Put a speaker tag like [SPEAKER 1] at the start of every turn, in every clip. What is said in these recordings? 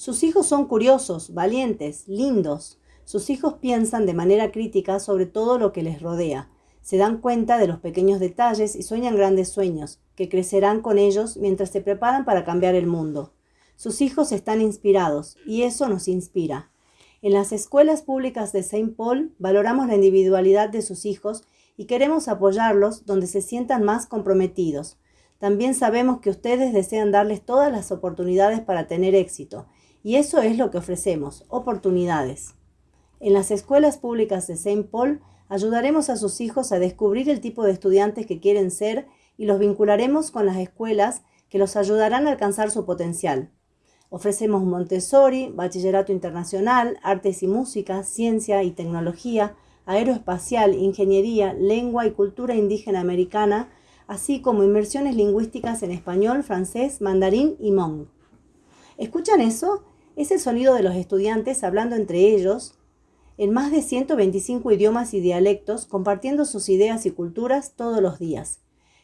[SPEAKER 1] Sus hijos son curiosos, valientes, lindos. Sus hijos piensan de manera crítica sobre todo lo que les rodea. Se dan cuenta de los pequeños detalles y sueñan grandes sueños, que crecerán con ellos mientras se preparan para cambiar el mundo. Sus hijos están inspirados, y eso nos inspira. En las escuelas públicas de Saint Paul valoramos la individualidad de sus hijos y queremos apoyarlos donde se sientan más comprometidos. También sabemos que ustedes desean darles todas las oportunidades para tener éxito, y eso es lo que ofrecemos, oportunidades. En las escuelas públicas de Saint Paul ayudaremos a sus hijos a descubrir el tipo de estudiantes que quieren ser y los vincularemos con las escuelas que los ayudarán a alcanzar su potencial. Ofrecemos Montessori, Bachillerato Internacional, Artes y Música, Ciencia y Tecnología, Aeroespacial, Ingeniería, Lengua y Cultura Indígena Americana, así como inmersiones lingüísticas en español, francés, mandarín y hmong. ¿Escuchan eso? Es el sonido de los estudiantes hablando entre ellos, en más de 125 idiomas y dialectos, compartiendo sus ideas y culturas todos los días.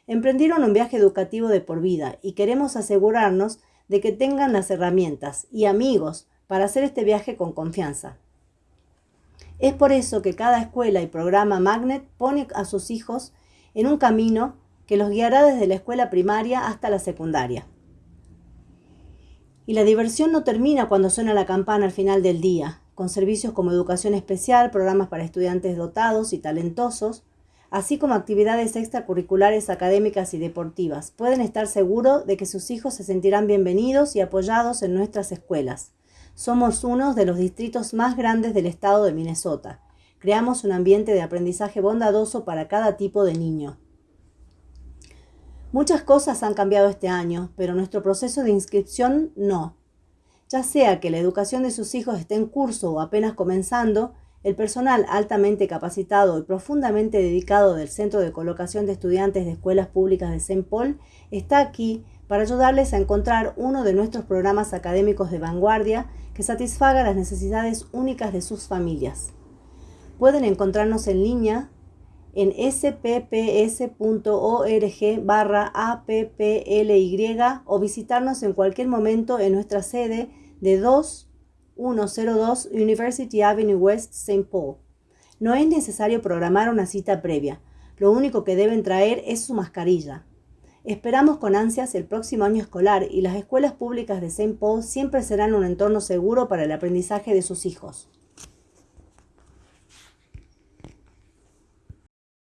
[SPEAKER 1] Emprendieron un viaje educativo de por vida y queremos asegurarnos de que tengan las herramientas y amigos para hacer este viaje con confianza. Es por eso que cada escuela y programa Magnet pone a sus hijos en un camino que los guiará desde la escuela primaria hasta la secundaria. Y la diversión no termina cuando suena la campana al final del día con servicios como educación especial, programas para estudiantes dotados y talentosos, así como actividades extracurriculares académicas y deportivas. Pueden estar seguros de que sus hijos se sentirán bienvenidos y apoyados en nuestras escuelas. Somos uno de los distritos más grandes del estado de Minnesota. Creamos un ambiente de aprendizaje bondadoso para cada tipo de niño. Muchas cosas han cambiado este año, pero nuestro proceso de inscripción no. Ya sea que la educación de sus hijos esté en curso o apenas comenzando, el personal altamente capacitado y profundamente dedicado del Centro de Colocación de Estudiantes de Escuelas Públicas de Saint Paul está aquí para ayudarles a encontrar uno de nuestros programas académicos de vanguardia que satisfaga las necesidades únicas de sus familias. Pueden encontrarnos en línea en spps.org barra apply o visitarnos en cualquier momento en nuestra sede de 2102 University Avenue West, St. Paul. No es necesario programar una cita previa. Lo único que deben traer es su mascarilla. Esperamos con ansias el próximo año escolar y las escuelas públicas de St. Paul siempre serán un entorno seguro para el aprendizaje de sus hijos.